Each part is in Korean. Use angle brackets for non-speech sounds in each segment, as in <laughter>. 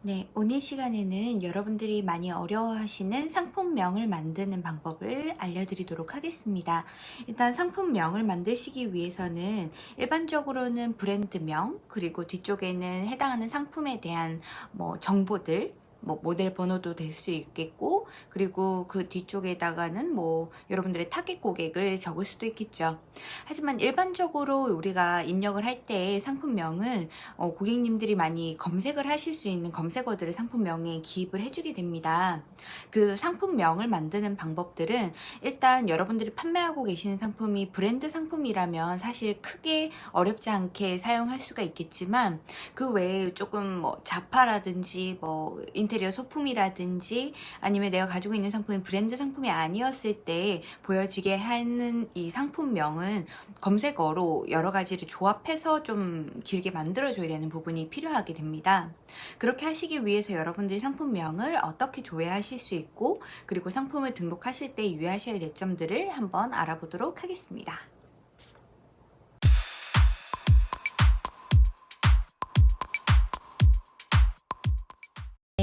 네, 오늘 시간에는 여러분들이 많이 어려워하시는 상품명을 만드는 방법을 알려드리도록 하겠습니다. 일단 상품명을 만드시기 위해서는 일반적으로는 브랜드명 그리고 뒤쪽에는 해당하는 상품에 대한 뭐 정보들 뭐 모델 번호도 될 수 있겠고 그리고 그 뒤쪽에다가는 뭐 여러분들의 타겟 고객을 적을 수도 있겠죠. 하지만 일반적으로 우리가 입력을 할 때 상품명은 어 고객님들이 많이 검색을 하실 수 있는 검색어들을 상품명에 기입을 해주게 됩니다. 그 상품명을 만드는 방법들은 일단 여러분들이 판매하고 계시는 상품이 브랜드 상품이라면 사실 크게 어렵지 않게 사용할 수가 있겠지만 그 외에 조금 뭐 자파라든지 뭐 인 테리어 소품이라든지 아니면 내가 가지고 있는 상품이 브랜드 상품이 아니었을 때 보여지게 하는 이 상품명은 검색어로 여러 가지를 조합해서 좀 길게 만들어줘야 되는 부분이 필요하게 됩니다. 그렇게 하시기 위해서 여러분들이 상품명을 어떻게 조회하실 수 있고 그리고 상품을 등록하실 때 유의하셔야 될 점들을 한번 알아보도록 하겠습니다.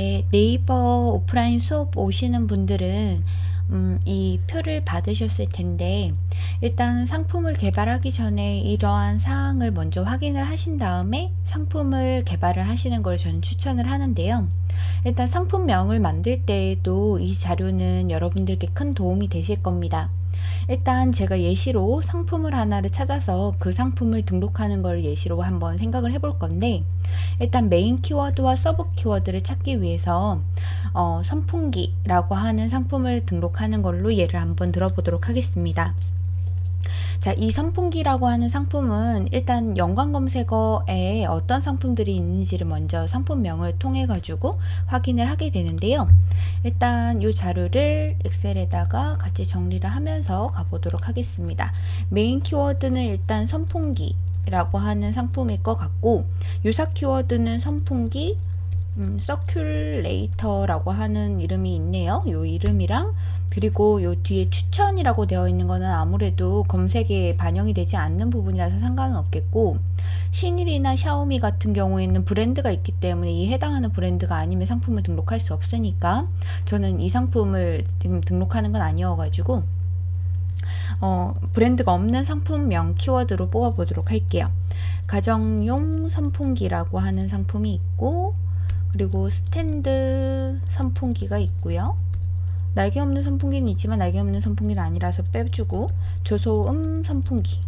네, 네이버 오프라인 수업 오시는 분들은 음, 이 표를 받으셨을 텐데 일단 상품을 개발하기 전에 이러한 사항을 먼저 확인을 하신 다음에 상품을 개발을 하시는 걸 저는 추천을 하는데요. 일단 상품명을 만들 때에도 이 자료는 여러분들께 큰 도움이 되실 겁니다. 일단 제가 예시로 상품을 하나를 찾아서 그 상품을 등록하는 걸 예시로 한번 생각을 해볼 건데 일단 메인 키워드와 서브 키워드를 찾기 위해서 어, 선풍기라고 하는 상품을 등록하는 걸로 예를 한번 들어보도록 하겠습니다. 자, 이 선풍기라고 하는 상품은 일단 연관 검색어에 어떤 상품들이 있는지를 먼저 상품명을 통해 가지고 확인을 하게 되는데요. 일단 이 자료를 엑셀에다가 같이 정리를 하면서 가보도록 하겠습니다. 메인 키워드는 일단 선풍기 라고 하는 상품일 것 같고 유사 키워드는 선풍기 음, 서큘레이터라고 하는 이름이 있네요. 요 이름이랑 그리고 요 뒤에 추천이라고 되어 있는 거는 아무래도 검색에 반영이 되지 않는 부분이라서 상관은 없겠고 신일이나 샤오미 같은 경우에는 브랜드가 있기 때문에 이 해당하는 브랜드가 아니면 상품을 등록할 수 없으니까 저는 이 상품을 지금 등록하는 건 아니어가지고 어, 브랜드가 없는 상품명 키워드로 뽑아보도록 할게요. 가정용 선풍기라고 하는 상품이 있고 그리고 스탠드 선풍기가 있고요. 날개 없는 선풍기는 있지만 날개 없는 선풍기는 아니라서 빼주고 저소음 선풍기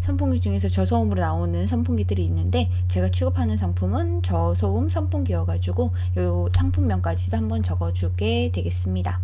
선풍기 중에서 저소음으로 나오는 선풍기들이 있는데 제가 취급하는 상품은 저소음 선풍기여가지고 이 상품명까지도 한번 적어주게 되겠습니다.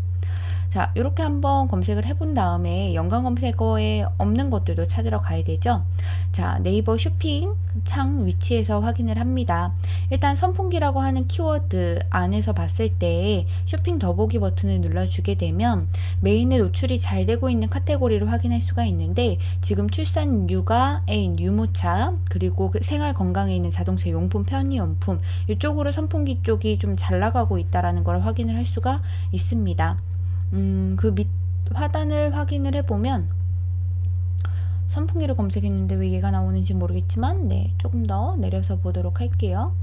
자 이렇게 한번 검색을 해본 다음에 연관 검색어에 없는 것들도 찾으러 가야 되죠? 자 네이버 쇼핑 창 위치에서 확인을 합니다. 일단 선풍기라고 하는 키워드 안에서 봤을 때 쇼핑 더보기 버튼을 눌러주게 되면 메인에 노출이 잘 되고 있는 카테고리를 확인할 수가 있는데 지금 출산 육아에 유모차 그리고 그 생활 건강에 있는 자동차 용품 편의용품 이쪽으로 선풍기 쪽이 좀 잘 나가고 있다라는 걸 확인을 할 수가 있습니다 음, 그 밑 화단을 확인을 해보면 선풍기를 검색했는데 왜 얘가 나오는지 모르겠지만 네 조금 더 내려서 보도록 할게요.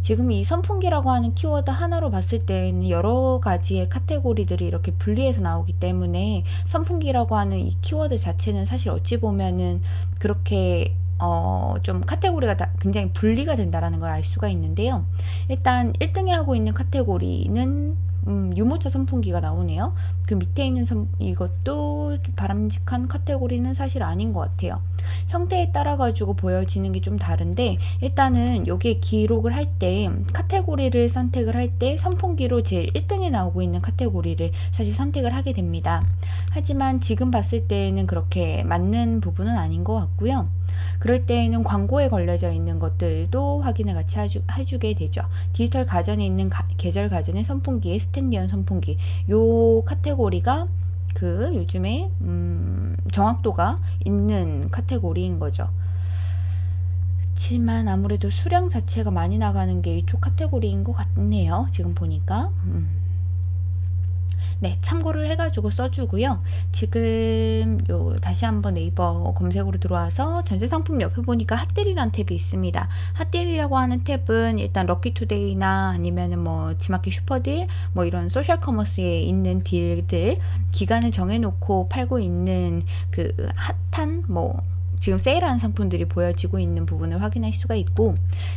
지금 이 선풍기라고 하는 키워드 하나로 봤을 때는 여러 가지의 카테고리들이 이렇게 분리해서 나오기 때문에 선풍기라고 하는 이 키워드 자체는 사실 어찌 보면은 그렇게 어, 좀 카테고리가 굉장히 분리가 된다라는 걸 알 수가 있는데요. 일단 1등에 하고 있는 카테고리는 음, 유모차 선풍기가 나오네요. 그 밑에 있는 선, 이것도 바람직한 카테고리는 사실 아닌 것 같아요. 형태에 따라 가지고 보여지는 게 좀 다른데 일단은 여기에 기록을 할 때 카테고리를 선택을 할 때 선풍기로 제일 1등에 나오고 있는 카테고리를 사실 선택을 하게 됩니다. 하지만 지금 봤을 때는 그렇게 맞는 부분은 아닌 것 같고요. 그럴 때에는 광고에 걸려져 있는 것들도 확인을 같이 해주, 해주게 되죠. 디지털 가전에 있는 가, 계절 가전의 선풍기의 스탠드형 선풍기 요 카테고리가 그 요즘에 음, 정확도가 있는 카테고리인 거죠. 그렇지만 아무래도 수량 자체가 많이 나가는 게 이쪽 카테고리인 것 같네요. 지금 보니까. 음. 네, 참고를 해가지고 써주고요. 지금 요 다시 한번 네이버 검색으로 들어와서 전체 상품 옆에 보니까 핫딜이라는 탭이 있습니다. 핫딜이라고 하는 탭은 일단 럭키투데이나 아니면은 뭐 지마켓 슈퍼딜 뭐 이런 소셜 커머스에 있는 딜들 기간을 정해놓고 팔고 있는 그 핫한 뭐 지금 세일하는 상품들이 보여지고 있는 부분을 확인할 수가 있고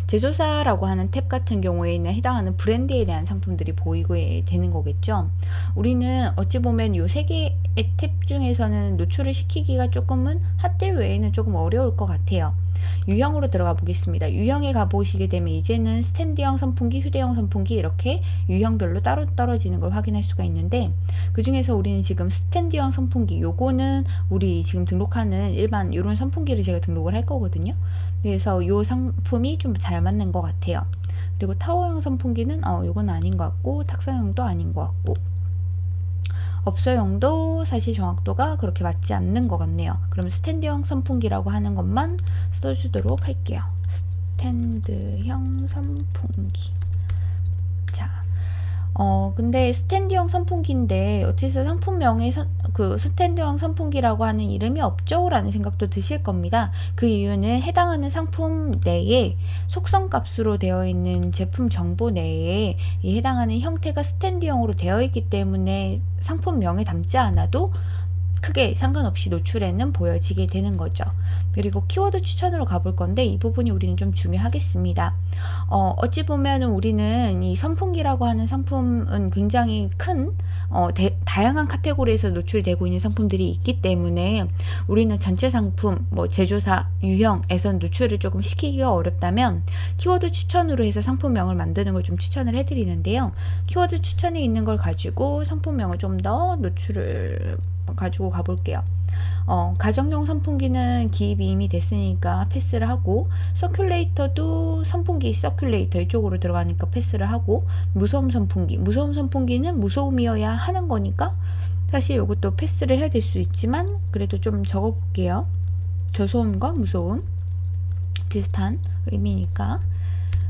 제조사라고 하는 탭 같은 경우에는 해당하는 브랜드에 대한 상품들이 보이게 되는 거겠죠. 우리는 어찌 보면 요 세 개의 탭 중에서는 노출을 시키기가 조금은 핫딜 외에는 조금 어려울 것 같아요. 유형으로 들어가 보겠습니다. 유형에 가보시게 되면 이제는 스탠드형 선풍기, 휴대용 선풍기 이렇게 유형별로 따로 떨어지는 걸 확인할 수가 있는데 그 중에서 우리는 지금 스탠드형 선풍기 요거는 우리 지금 등록하는 일반 이런 선풍기를 제가 등록을 할 거거든요. 그래서 요 상품이 좀 잘 맞는 것 같아요. 그리고 타워형 선풍기는 어 요건 아닌 것 같고 탁사형도 아닌 것 같고 업소용도 사실 정확도가 그렇게 맞지 않는 것 같네요. 그럼 스탠드형 선풍기라고 하는 것만 써주도록 할게요. 스탠드형 선풍기 자, 어 근데 스탠드형 선풍기인데 어째서 상품명에 선, 그 스탠드형 선풍기라고 하는 이름이 없죠? 라는 생각도 드실 겁니다. 그 이유는 해당하는 상품 내에 속성값으로 되어 있는 제품 정보 내에 이 해당하는 형태가 스탠드형으로 되어 있기 때문에 상품명에 담지 않아도 크게 상관없이 노출에는 보여지게 되는 거죠. 그리고 키워드 추천으로 가볼 건데 이 부분이 우리는 좀 중요하겠습니다. 어, 어찌 보면 우리는 이 선풍기라고 하는 상품은 굉장히 큰 어, 대, 다양한 카테고리에서 노출되고 있는 상품들이 있기 때문에 우리는 전체 상품, 뭐 제조사, 유형에서 노출을 조금 시키기가 어렵다면 키워드 추천으로 해서 상품명을 만드는 걸 좀 추천을 해드리는데요. 키워드 추천에 있는 걸 가지고 상품명을 좀 더 노출을 가지고 가볼게요. 어, 가정용 선풍기는 기입이 이미 됐으니까 패스를 하고 서큘레이터도 선풍기 서큘레이터 이쪽으로 들어가니까 패스를 하고 무소음 선풍기. 무소음 선풍기는 무소음이어야 하는 거니까 사실 이것도 패스를 해야 될 수 있지만 그래도 좀 적어 볼게요. 저소음과 무소음 비슷한 의미니까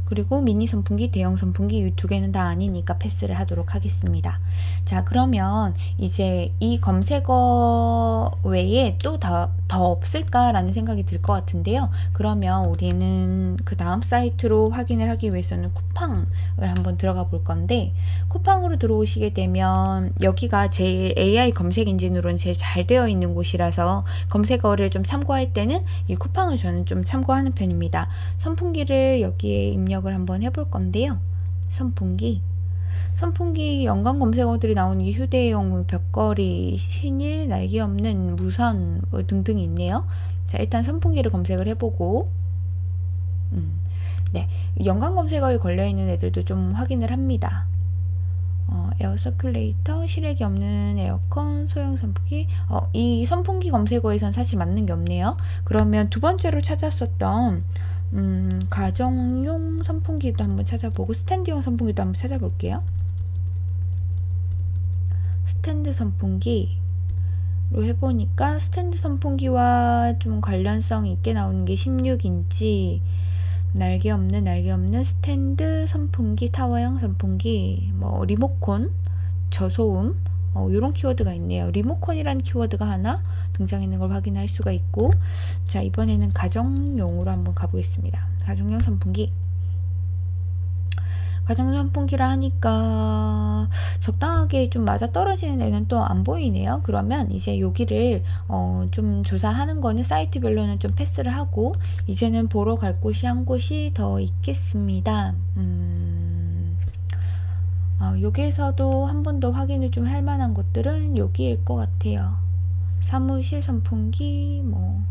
그리고 미니 선풍기, 대형 선풍기 이 두 개는 다 아니니까 패스를 하도록 하겠습니다. 자 그러면 이제 이 검색어 외에 또더 더 없을까라는 생각이 들 것 같은데요. 그러면 우리는 그 다음 사이트로 확인을 하기 위해서는 쿠팡을 한번 들어가 볼 건데 쿠팡으로 들어오시게 되면 여기가 제일 AI 검색 엔진으로는 제일 잘 되어 있는 곳이라서 검색어를 좀 참고할 때는 이 쿠팡을 저는 좀 참고하는 편입니다. 선풍기를 여기에 입력을 한번 해볼 건데요. 선풍기 선풍기 연관 검색어들이 나오는 게 휴대용, 벽걸이, 신일, 날개 없는 무선 뭐 등등이 있네요. 자 일단 선풍기를 검색을 해보고 음, 네 연관 검색어에 걸려있는 애들도 좀 확인을 합니다. 어, 에어 서큘레이터, 실외기 없는 에어컨, 소형 선풍기 어, 이 선풍기 검색어에선 사실 맞는 게 없네요. 그러면 두 번째로 찾았었던 음, 가정용 선풍기도 한번 찾아보고 스탠드용 선풍기도 한번 찾아볼게요. 스탠드 선풍기로 해보니까 스탠드 선풍기와 좀 관련성 있게 나오는 게 16인치 날개 없는 날개 없는 스탠드 선풍기 타워형 선풍기 뭐 리모콘 저소음 어, 이런 키워드가 있네요. 리모콘이라는 키워드가 하나 등장있는 걸 확인할 수가 있고 자 이번에는 가정용으로 한번 가보겠습니다. 가정용 선풍기 가정 선풍기라 하니까 적당하게 좀 맞아 떨어지는 애는 또 안 보이네요. 그러면 이제 여기를 어, 좀 조사하는 거는 사이트별로는 좀 패스를 하고 이제는 보러 갈 곳이 한 곳이 더 있겠습니다. 음, 어, 여기에서도 한 번 더 확인을 좀 할 만한 곳들은 여기일 것 같아요. 사무실 선풍기, 뭐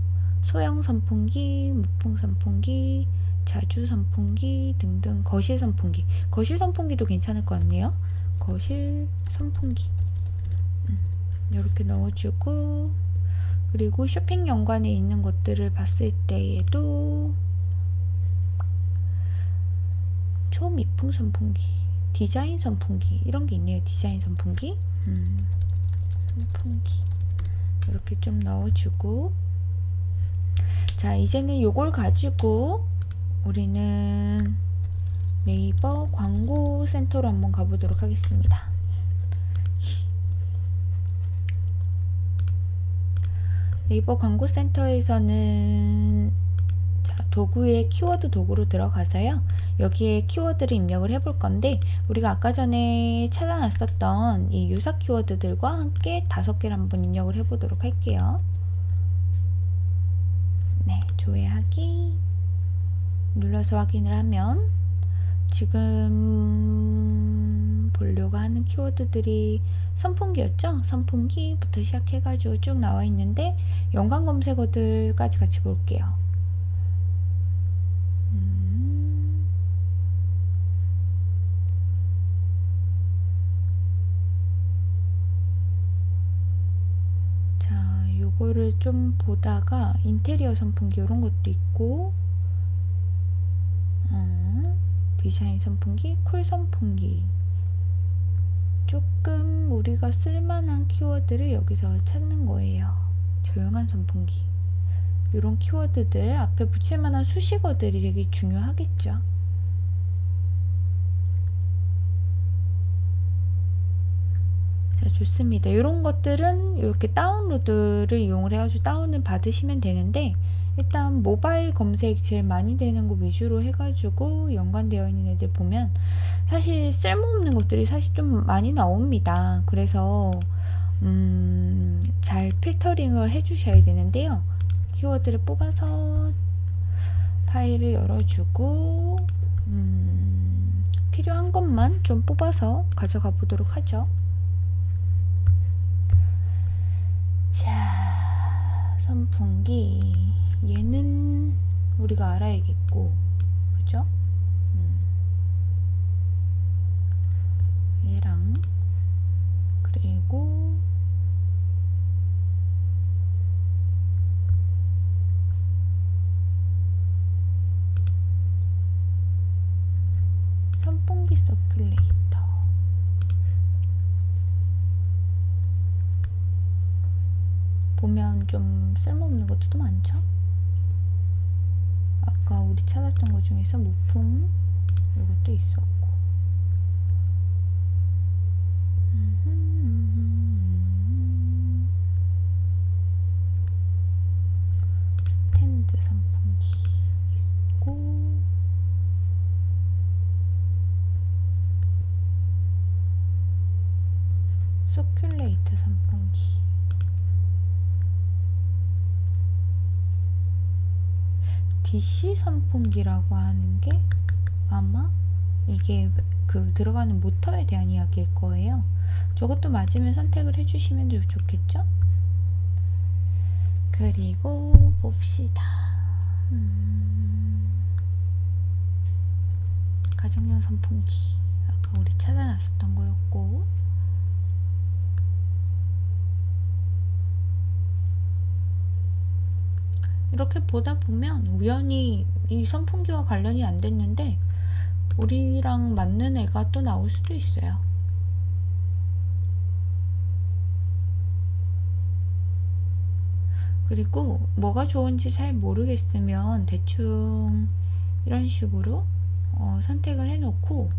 소형 선풍기, 무풍 선풍기, 자주 선풍기 등등 거실 선풍기. 거실 선풍기도 괜찮을 것 같네요. 거실 선풍기. 음, 이렇게 넣어주고 그리고 쇼핑 연관에 있는 것들을 봤을 때에도 초미풍 선풍기 디자인 선풍기 이런 게 있네요. 디자인 선풍기. 음, 선풍기 이렇게 좀 넣어주고. 자 이제는 요걸 가지고 우리는 네이버 광고 센터로 한번 가보도록 하겠습니다. 네이버 광고 센터에서는 도구의 키워드 도구로 들어가서요. 여기에 키워드를 입력을 해볼 건데 우리가 아까 전에 찾아놨었던 이 유사 키워드들과 함께 다섯 개를 한번 입력을 해보도록 할게요. 네, 조회하기 눌러서 확인을 하면 지금 보려고 하는 키워드들이 선풍기였죠? 선풍기부터 시작해가지고 쭉 나와 있는데 연관 검색어들까지 같이 볼게요. 음. 자, 요거를 좀 보다가 인테리어 선풍기 이런 것도 있고 어, 디자인 선풍기, 쿨 선풍기 조금 우리가 쓸만한 키워드를 여기서 찾는 거예요. 조용한 선풍기 이런 키워드들 앞에 붙일 만한 수식어들이 되게 중요하겠죠. 자 좋습니다. 이런 것들은 이렇게 다운로드를 이용을 해가지고 다운을 받으시면 되는데 일단 모바일 검색 제일 많이 되는 거 위주로 해가지고 연관되어 있는 애들 보면 사실 쓸모없는 것들이 사실 좀 많이 나옵니다. 그래서 음, 잘 필터링을 해주셔야 되는데요. 키워드를 뽑아서 파일을 열어주고 음, 필요한 것만 좀 뽑아서 가져가 보도록 하죠. 자, 선풍기 얘는 우리가 알아야겠고 그죠? 음. 얘랑 그리고 선풍기 서큘레이터 좀 쓸모없는 것도 많죠? 아까 우리 찾았던 것 중에서 무풍 이것도 있었고. 스탠드 선풍기 있고. 서큘레이트 선풍기 DC 선풍기라고 하는 게 아마 이게 그 들어가는 모터에 대한 이야기일 거예요. 저것도 맞으면 선택을 해주시면 좋겠죠? 그리고 봅시다. 음, 가정용 선풍기 아까 우리 찾아놨었던 거였고 이렇게 보다 보면 우연히 이 선풍기와 관련이 안 됐는데 우리랑 맞는 애가 또 나올 수도 있어요. 그리고 뭐가 좋은지 잘 모르겠으면 대충 이런 식으로 어, 선택을 해놓고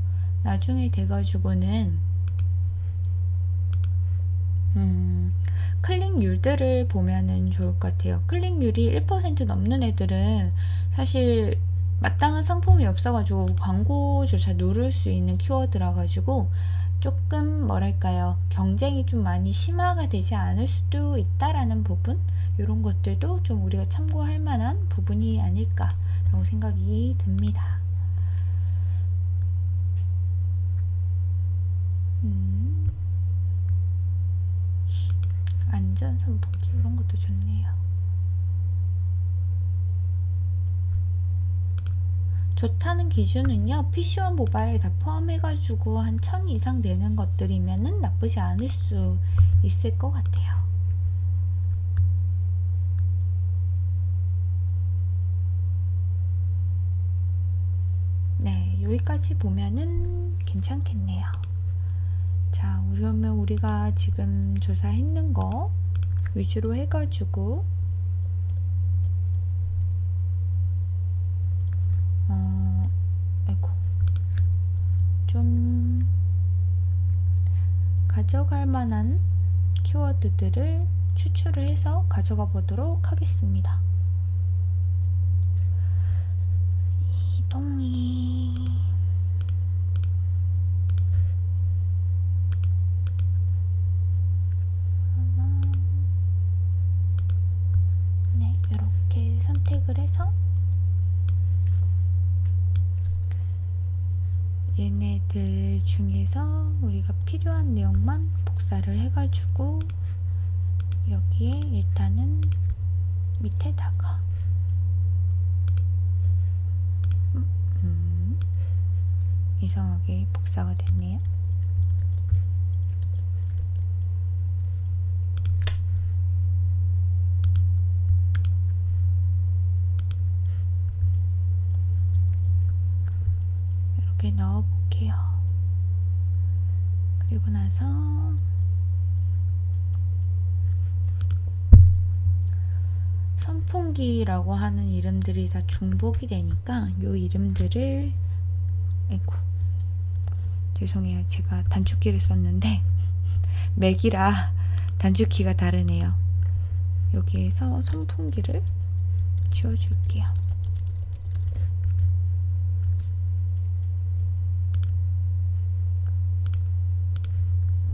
나중에 돼가지고는 음, 클릭률들을 보면은 좋을 것 같아요. 클릭률이 1% 넘는 애들은 사실 마땅한 상품이 없어가지고 광고조차 누를 수 있는 키워드라 가지고 조금 뭐랄까요 경쟁이 좀 많이 심화가 되지 않을 수도 있다라는 부분 이런 것들도 좀 우리가 참고할 만한 부분이 아닐까 라고 생각이 듭니다. 음. 안전 선풍기 이런 것도 좋네요. 좋다는 기준은요 PC와 모바일 다 포함해가지고 한 1000 이상 되는 것들이면 은 나쁘지 않을 수 있을 것 같아요. 네, 여기까지 보면은 괜찮겠네요. 자, 그러면 우리가 지금 조사했는 거 위주로 해가지고 어, 아이고 좀 가져갈 만한 키워드들을 추출을 해서 가져가 보도록 하겠습니다. 이동이 하나 네 이렇게 선택을 해서 중에서 우리가 필요한 내용만 복사를 해가지고 여기에 일단은 밑에다가 음, 음, 이상하게 복사가 됐네요. 이렇게 넣어 볼게요. 나서. 선풍기라고 하는 이름들이 다 중복이 되니까 요 이름들을 아이고 죄송해요. 제가 단축키를 썼는데 <laughs> 맥이라 단축키가 다르네요. 여기에서 선풍기를 지워줄게요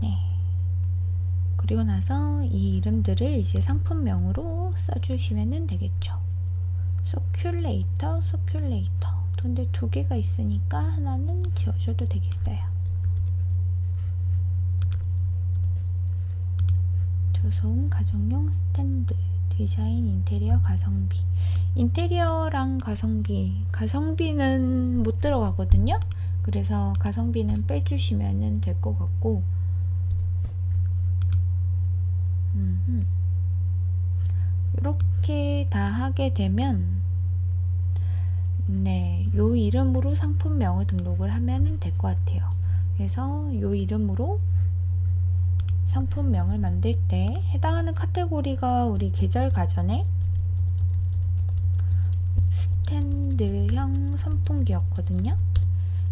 네 그리고 나서 이 이름들을 이제 상품명으로 써주시면 되겠죠. 서큘레이터, 서큘레이터. 근데 두 개가 있으니까 하나는 지워줘도 되겠어요. 저소음 가정용 스탠드, 디자인 인테리어 가성비. 인테리어랑 가성비, 가성비는 못 들어가거든요. 그래서 가성비는 빼주시면 될 것 같고 이렇게 다 하게 되면 네, 요 이름으로 상품명을 등록을 하면 될 것 같아요. 그래서 요 이름으로 상품명을 만들 때 해당하는 카테고리가 우리 계절 가전에 스탠드형 선풍기였거든요.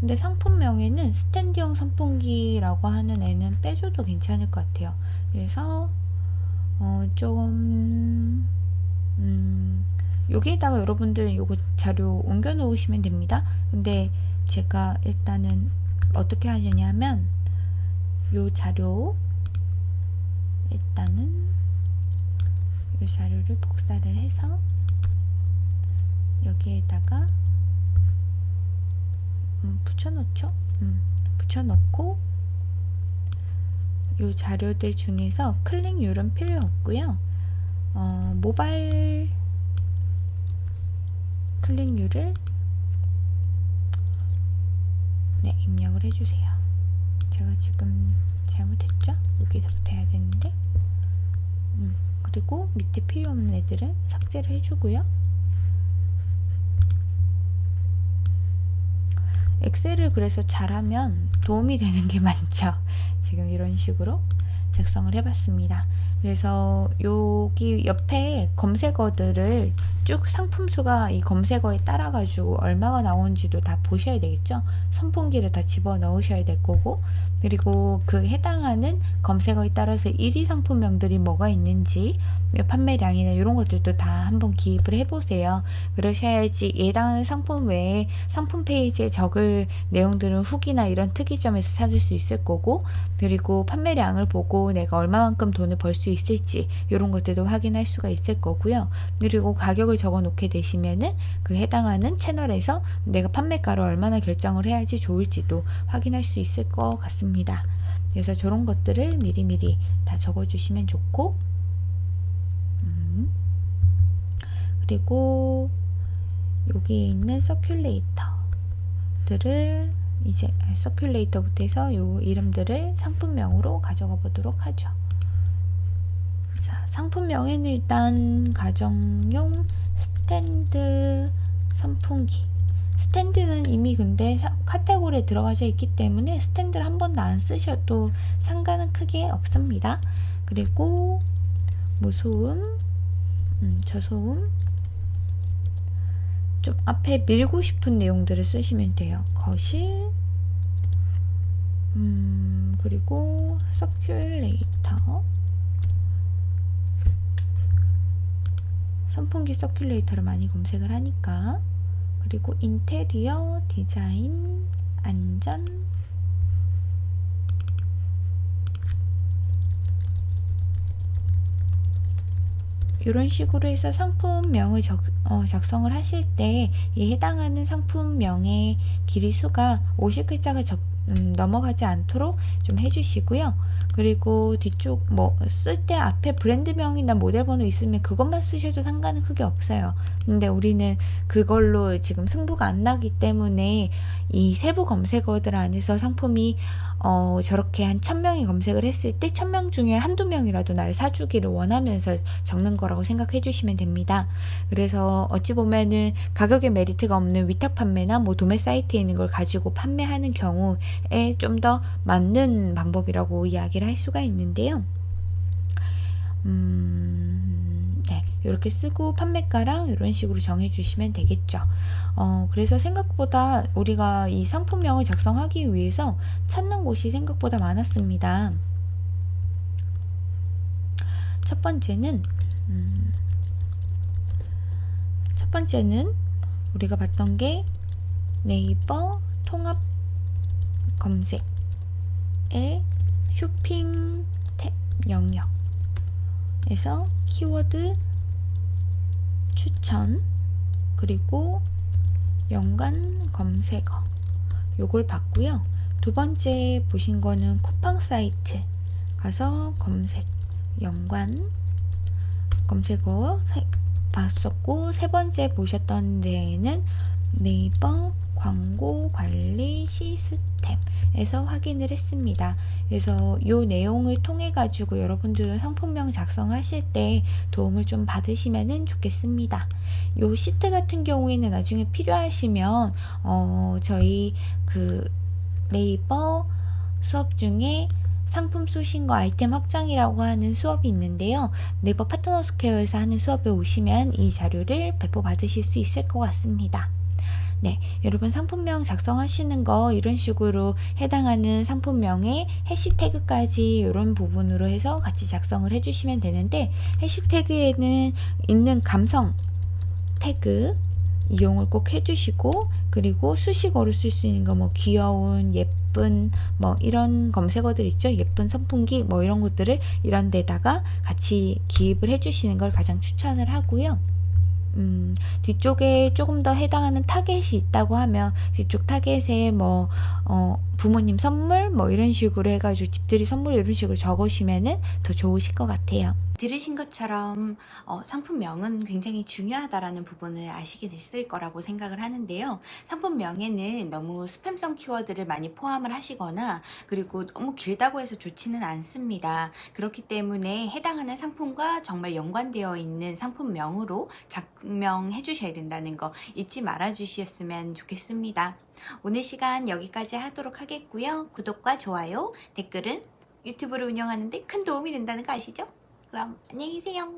근데 상품명에는 스탠드형 선풍기라고 하는 애는 빼줘도 괜찮을 것 같아요. 그래서 어, 좀 음, 여기에다가 여러분들 요거 자료 옮겨 놓으시면 됩니다. 근데 제가 일단은 어떻게 하려냐면 요 자료 일단은 요 자료를 복사를 해서 여기에다가 음, 붙여놓죠. 음, 붙여놓고 이 자료들 중에서 클릭률은 필요 없고요. 어, 모바일 클릭률을 네, 입력을 해주세요. 제가 지금 잘못했죠? 여기서부터 해야 되는데 음, 그리고 밑에 필요 없는 애들은 삭제를 해주고요. 엑셀을 그래서 잘하면 도움이 되는 게 <laughs> 많죠. 지금 이런 식으로 작성을 해봤습니다. 그래서 여기 옆에 검색어들을 쭉 상품수가 이 검색어에 따라 가지고 얼마가 나오는지도 다 보셔야 되겠죠. 선풍기를 다 집어 넣으셔야 될 거고 그리고 그 해당하는 검색어에 따라서 1위 상품명들이 뭐가 있는지 판매량이나 이런 것들도 다 한번 기입을 해보세요. 그러셔야지 해당하는 상품 외에 상품 페이지에 적을 내용들은 후기나 이런 특이점에서 찾을 수 있을 거고 그리고 판매량을 보고 내가 얼마만큼 돈을 벌 수 있을지 이런 것들도 확인할 수가 있을 거고요. 그리고 가격을 적어 놓게 되시면은 그 해당하는 채널에서 내가 판매가를 얼마나 결정을 해야지 좋을지도 확인할 수 있을 것 같습니다. 그래서 저런 것들을 미리미리 다 적어 주시면 좋고 음. 그리고 여기 있는 서큘레이터들을 이제 서큘레이터부터 해서 요 이름들을 상품명으로 가져가 보도록 하죠. 자, 상품명에는 일단 가정용 스탠드 선풍기 스탠드는 이미 근데 카테고리에 들어가져 있기 때문에 스탠드를 한 번도 안 쓰셔도 상관은 크게 없습니다. 그리고 무소음, 음, 저소음 좀 앞에 밀고 싶은 내용들을 쓰시면 돼요. 거실. 음, 그리고 서큘레이터. 선풍기 서큘레이터를 많이 검색을 하니까. 그리고 인테리어, 디자인, 안전. 이런 식으로 해서 상품명을 적, 어, 작성을 하실 때 이 해당하는 상품명의 길이 수가 50글자가 적, 음, 넘어가지 않도록 좀 해주시고요. 그리고 뒤쪽 뭐 쓸 때 앞에 브랜드명이나 모델 번호 있으면 그것만 쓰셔도 상관은 크게 없어요. 근데 우리는 그걸로 지금 승부가 안 나기 때문에 이 세부 검색어들 안에서 상품이 어, 저렇게 한 천명이 검색을 했을 때 천 명 중에 한두 명이라도 나를 사주기를 원하면서 적는 거라고 생각해 주시면 됩니다. 그래서 어찌 보면은 가격에 메리트가 없는 위탁 판매나 뭐 도매 사이트에 있는 걸 가지고 판매하는 경우에 좀 더 맞는 방법이라고 이야기를 할 수가 있는데요. 음, 네, 이렇게 쓰고 판매가랑 이런 식으로 정해주시면 되겠죠. 어, 그래서 생각보다 우리가 이 상품명을 작성하기 위해서 찾는 곳이 생각보다 많았습니다. 첫 번째는 음, 첫 번째는 우리가 봤던 게 네이버 통합 검색의 쇼핑 탭 영역에서 키워드 추천 그리고 연관 검색어 요걸 봤고요. 두 번째 보신 거는 쿠팡 사이트 가서 검색 연관 검색어 세- 봤었고 세 번째 보셨던 데에는 네이버 광고 관리 시스템에서 확인을 했습니다. 그래서 이 내용을 통해 가지고 여러분들은 상품명 작성하실 때 도움을 좀 받으시면 좋겠습니다. 요 시트 같은 경우에는 나중에 필요하시면 어, 저희 그 네이버 수업 중에 상품 sourcing과 아이템 확장이라고 하는 수업이 있는데요. 네이버 파트너 스퀘어에서 하는 수업에 오시면 이 자료를 배포 받으실 수 있을 것 같습니다. 네, 여러분 상품명 작성하시는 거 이런 식으로 해당하는 상품명에 해시태그까지 이런 부분으로 해서 같이 작성을 해주시면 되는데 해시태그에는 있는 감성 태그 이용을 꼭 해주시고 그리고 수식어로 쓸 수 있는 거 뭐 귀여운 예쁜 뭐 이런 검색어들 있죠 예쁜 선풍기 뭐 이런 것들을 이런 데다가 같이 기입을 해주시는 걸 가장 추천을 하고요. 음, 뒤쪽에 조금 더 해당하는 타겟이 있다고 하면 뒤쪽 타겟에 뭐 어, 부모님 선물 뭐 이런 식으로 해가지고 집들이 선물 이런 식으로 적으시면은 더 좋으실 것 같아요. 들으신 것처럼 어, 상품명은 굉장히 중요하다라는 부분을 아시게 됐을 거라고 생각을 하는데요. 상품명에는 너무 스팸성 키워드를 많이 포함을 하시거나 그리고 너무 길다고 해서 좋지는 않습니다. 그렇기 때문에 해당하는 상품과 정말 연관되어 있는 상품명으로 작명해 주셔야 된다는 거 잊지 말아 주셨으면 좋겠습니다. 오늘 시간 여기까지 하도록 하겠고요. 구독과 좋아요, 댓글은 유튜브를 운영하는데 큰 도움이 된다는 거 아시죠? 그럼 안녕히 계세요.